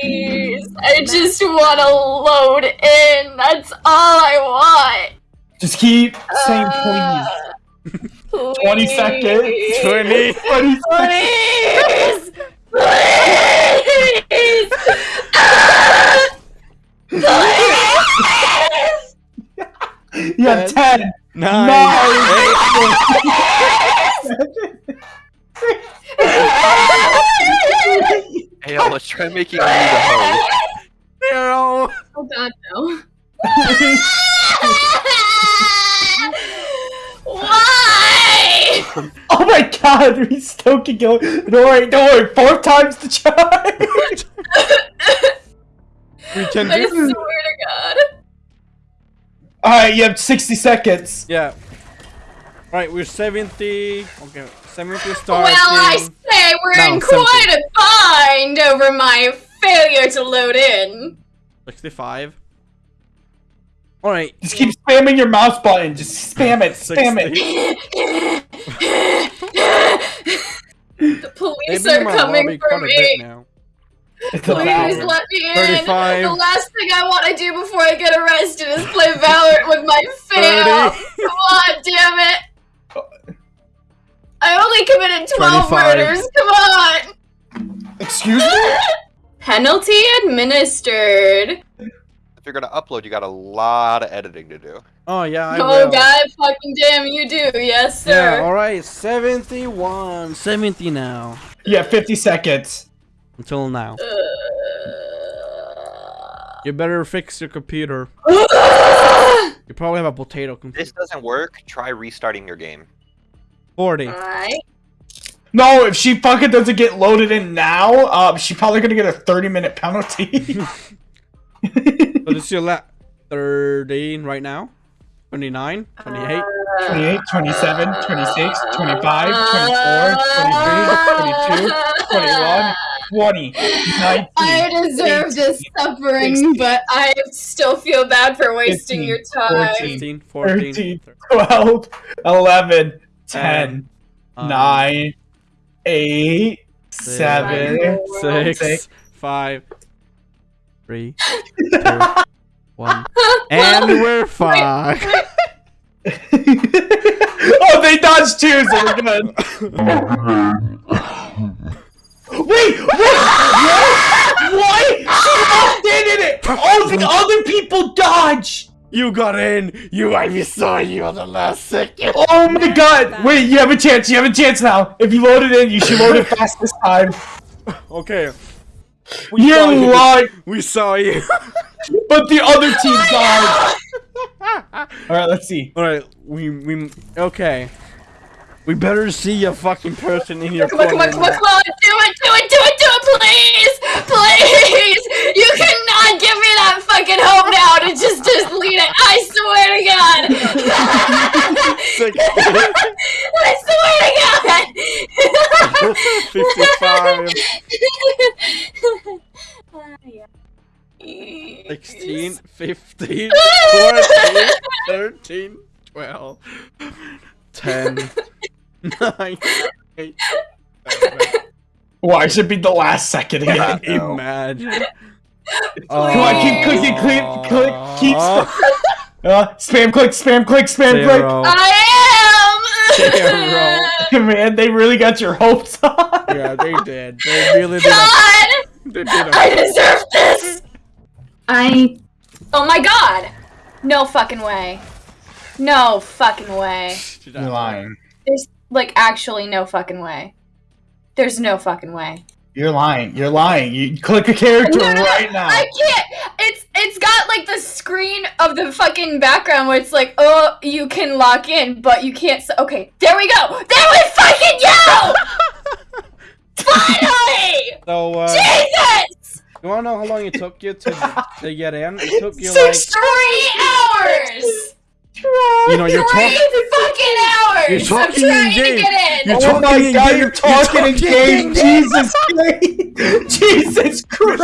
Please. I just want to load in. That's all I want. Just keep saying Uh, please. 20 seconds. 20. 20 seconds. Please! Please! Ah! Please! You have 10. Nine. Nine. Hey, yo, let's try making you the host. Zero. Oh god, no. Why? Oh my god, we still can go. Don't worry, don't worry. Four times the charge. We can I do. swear to God. Alright, you have 60 seconds. Yeah. Right, we're 70. Okay, 70 starting. Well, I say we're No, in 70. quite a bind over my failure to load in. 65. Alright. Just keep spamming your mouse button. Just spam it, spam it. the police Maybe are coming for quite a bit me. now. It's Please let me in. 35. The last thing I want to do before I get arrested is play Valorant with my fam. Come on, damn committed 12 25. murders. Come on. Excuse me? Penalty administered. If you're gonna upload, you got a lot of editing to do. Oh, yeah, I oh will. god, fucking damn, you do. Yes, sir. Yeah, alright, 71. 70 now. Yeah, 50 seconds. Until now. Uh, You better fix your computer. You probably have a potato If computer. this doesn't work, try restarting your game. 40. Alright. No, if she fucking doesn't get loaded in now, um, she's probably gonna get a 30 minute penalty. So this is your la 13 right now? 29? 28? 28, 27, 26, 25, 24, 23, 22, 21, 20, 19. I deserve this suffering, 16, but I still feel bad for wasting 15, your time. 15, 14, 13, 12, 11, 10, 10, 9, 8, 7, six, Six. five, three, two, one, and we're fucked. oh, they dodged two, so we're good. wait, wait, what? What? She walked in in it. All the other people dodge. You got in. You, I saw you on the last second. Oh my god. Wait, you have a chance. You have a chance now. If you load it in, you should load it fast this time. Okay. We You saw you. lied, We saw you. but the other team oh died. All right, let's see. All right. We we okay. We better see a fucking person in your Come on, come on, come on, come on! Do it, do it, do it, do it, please! Please! You cannot give me that fucking hope now to just delete it! I swear to God! Six, I swear to God! 55, 16, 15, 14, 13, 12, 10, 9, 8, 7. Why should be the last second again? Imagine. Come on, keep clicking, click, click, keep Uh, spam click, spam click, spam Zero. I am! click. Man, they really got your hopes up. Yeah, they did. They really did. A, God! they did a, I deserve this! I. Oh my god! No fucking way. No fucking way. You're lying. There's, like, actually no fucking way. There's no fucking way. You're lying. You're lying. You click a character No, no, no, right now. I can't! It's it's got like the screen of the fucking background where it's like, oh, you can lock in, but you can't. S- okay, there we go! There we fucking go! Finally! so, uh, Jesus! you wanna know how long it took you to, to get in? It took you like, Six Three hours! You know, you're Three talking. fucking hours! You're talking I'm trying in game. to get in! You're Oh my talking in god, game. you're talking in You're game. talking in Jesus Christ. Jesus Christ.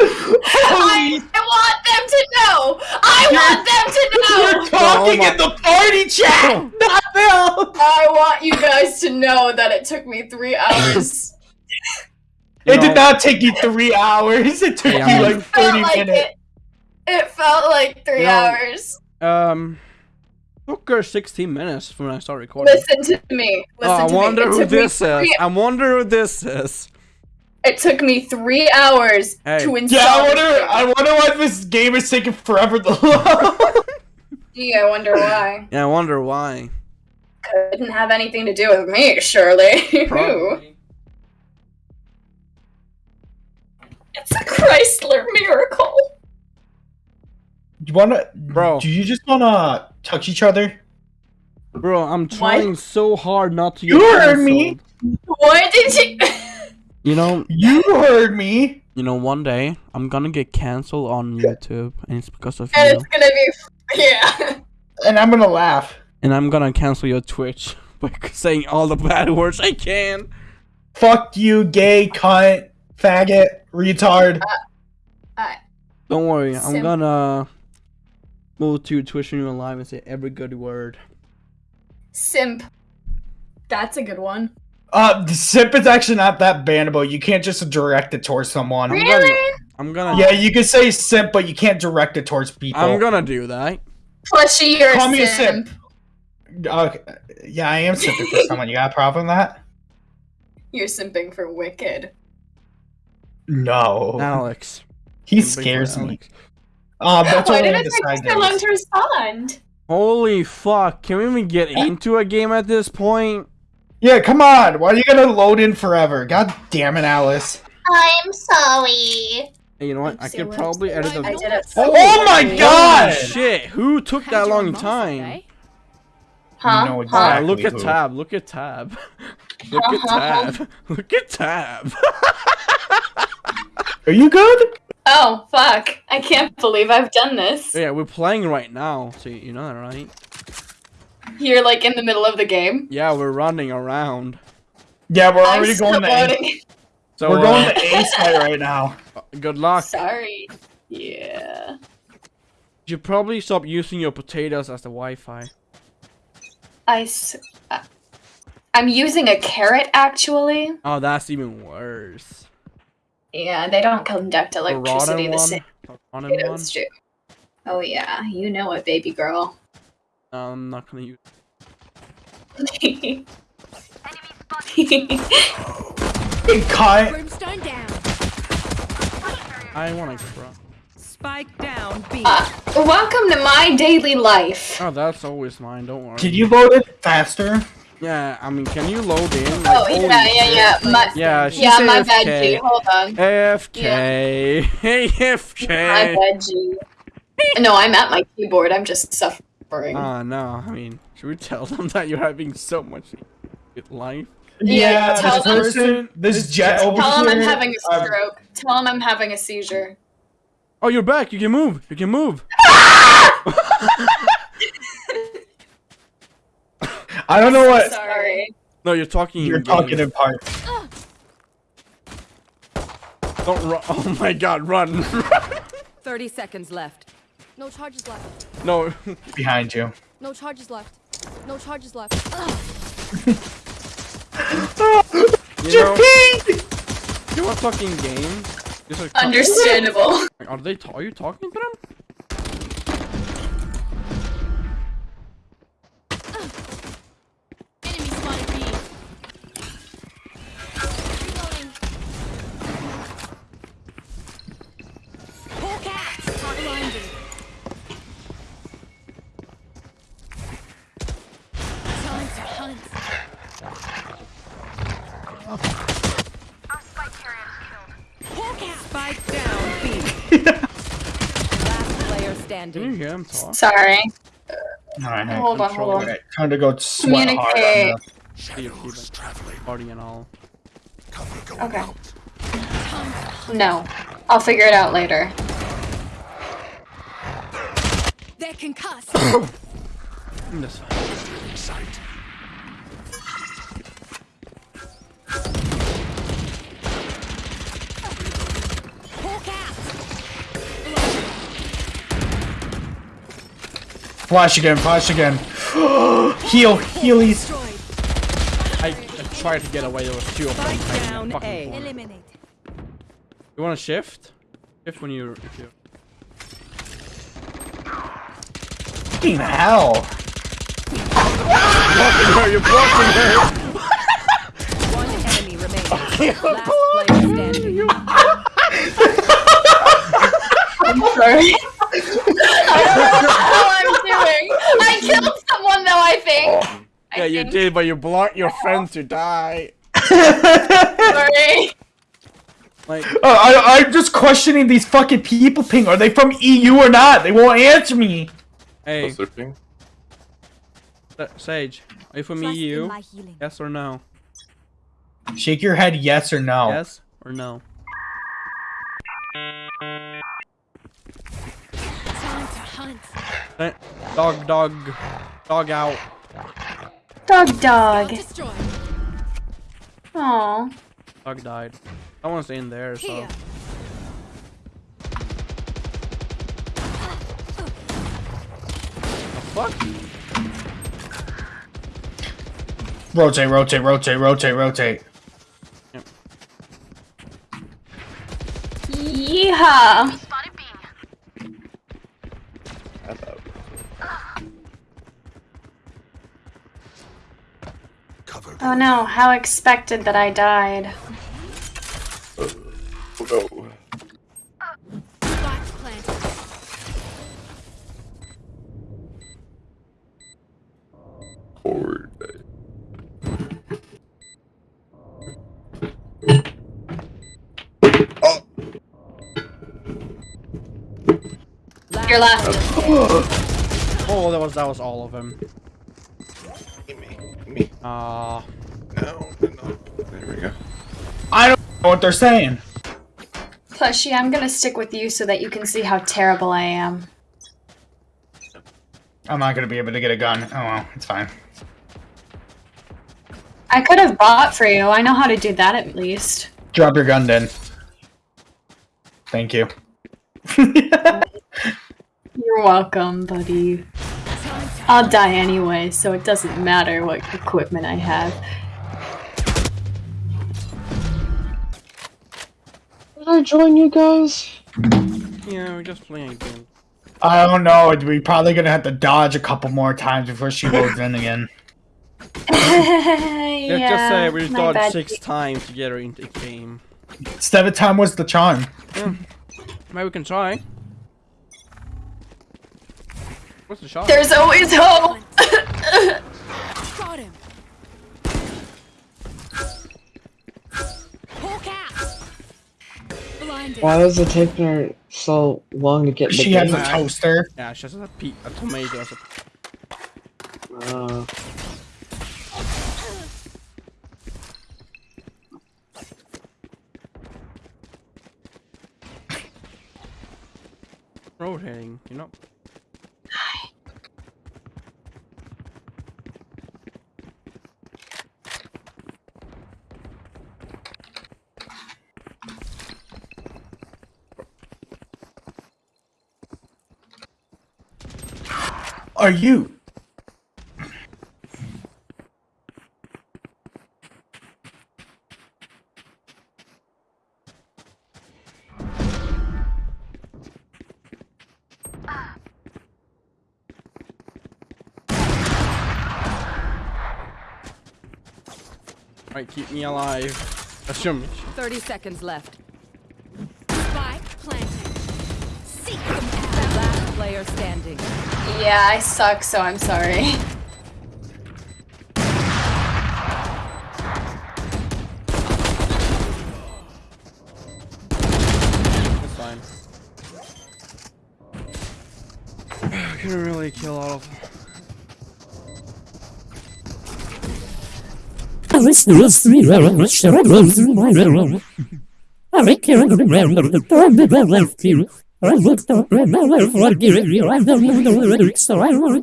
I, I want them to know! I want them to know. You're know! talking Oh in the party chat, not them. I want you guys to know that it took me three hours. It know- did not take you three hours. It took Yeah, you like It felt 30 like minutes. it. It felt like three You know- hours. Um, took her 16 minutes from when I started recording. Listen to me. Oh, I to wonder me. Who this is. three- I wonder who this is. It took me three hours Hey. to install. Yeah, I wonder. I wonder why this game is taking forever to load. Gee, I wonder why. Yeah, I wonder why. Couldn't have anything to do with me, surely. Who? Probably. It's a Chrysler miracle. You wanna, Bro. Do you just wanna touch each other? Bro, I'm trying so hard not to get You heard me. Why did you? You know, You heard me. you know, one day I'm gonna get canceled on YouTube, and it's because of and you. it's gonna be yeah. And I'm gonna laugh. And I'm gonna cancel your Twitch by saying all the bad words I can. Fuck you, gay cunt, faggot, retard. Uh, uh, Don't worry, I'm gonna move to Twitch and you live and say every good word. Simp. That's a good one. Uh, the simp is actually not that bannable. You can't just direct it towards someone. I'm Really? gonna, I'm gonna, Yeah, you can say simp, but you can't direct it towards people. I'm gonna do that. Plushie, you're Call a me a simp. simp. Okay. Yeah, I am simping for someone. You got a problem with that? You're simping for Wicked. No. Alex. he Simping scares me. Alex. Um, that's Why did it take so long to respond? Holy fuck! Can we even get into a game at this point? Yeah, come on. Why are you gonna load in forever? God damn it, Alice. I'm sorry. Hey, you know what? I could probably edit the. I did it. Oh, my Holy god! Shit! Who took that long time? Huh? know Ah, exactly. look at tab. Look at tab. Look at tab. Look at tab. Are you good? Oh, fuck. I can't believe I've done this. yeah, we're playing right now. So you know that, right? You're like in the middle of the game. Yeah, we're running around. Yeah, we're I'm already going to A. So We're going uh, to A site right now. good luck. Sorry. Yeah. You should probably stop using your potatoes as the Wi-Fi. I. S- uh, I'm using a carrot actually. Oh, that's even worse. Yeah, they don't conduct electricity rotten the same The rotten way one. those do. Oh yeah, you know it, baby girl. No, I'm not gonna use. Hey, cut. Brimstone down. I wanna cry. Spike down B. uh, welcome to my daily life. Oh, that's always mine. Don't worry. Did you vote it faster? Yeah, I mean, can you load in? Oh Like, yeah, yeah, yeah. My, Yeah, she's yeah, my bad, AFK. G. Hold on. AFK. My AFK. bad, G. No, I'm at my keyboard. I'm just suffering. Ah, no. I mean, should we tell them that you're having so much life? Yeah, tell this them- person, this jet over Tell him I'm having a um, stroke. Tell him I'm having a seizure. Oh, you're back. You can move. You can move. I don't know what Sorry. No, you're talking. you're in talking in parts. Don't run. Oh my god, run. 30 seconds left. No charges left. no. behind you. No charges left. No charges left. You know, you want fucking game? Like, Understandable. Are they? are you talking to them? Time to hunt. Hawk out. Spike down B. Last player Can you hear him talk? Sorry. Alright, Hold on, hold on. okay, time to go sweat hard on Communicate. this. See if party and all. Okay. No. I'll figure it out later. They're concussed. That's fine. Flash again, flash again. Heal, healies. I, I tried to get away. There was two of them. Down A. Eliminate. You want to shift? Shift when you. If you. Fucking hell. You're blocking her. One enemy remaining. Last player standing. Sorry. I don't know how I'm doing. I killed someone though, I think. I Yeah, you think. did, but you blocked your friends to die. Sorry. Like, Uh, I, I'm just questioning these fucking people ping. Are they from EU or not? They won't answer me. hey, What's their ping? Sage, are you from Trust EU? Yes or no? Shake your head yes or no. Yes or no? Time to hunt. Dog, dog, dog out. Dog, dog. Destroy. Aw. Dog died. Someone's in there, so. Here. Fuck. Rotate, rotate, rotate, rotate, rotate. Yeehaw. Oh no, how expected that I died. Oh no. Spike planted. Forward. Your last. Oh, that was that was all of them. Me, me. Ah, No, no. There we go. I don't know what they're saying. Plushie, I'm gonna stick with you so that you can see how terrible I am. I'm not gonna be able to get a gun. Oh well, it's fine. I could have bought for you. I know how to do that at least. Drop your gun then. Thank you. You're welcome, buddy. I'll die anyway, so it doesn't matter what equipment I have. Did I join you guys? yeah, we're just playing again. I don't know. We're probably gonna have to dodge a couple more times before she loads in again. yeah, Let's just uh, say we my dodged six times to get her into the game. Seven time was the charm. Hmm. Maybe we can try. What's the shot? There's always hope. Got him. Hawk out. Blinded. Why does it take her so long to get the She has a toaster. Yeah, she has a, pe a tomato Uh, rotating, you know? Are you? Alright, keep me alive. Assume. 30 seconds left. Player standing. Yeah, I suck, so I'm sorry. That's fine. I couldn't really kill all of them.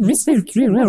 Mr.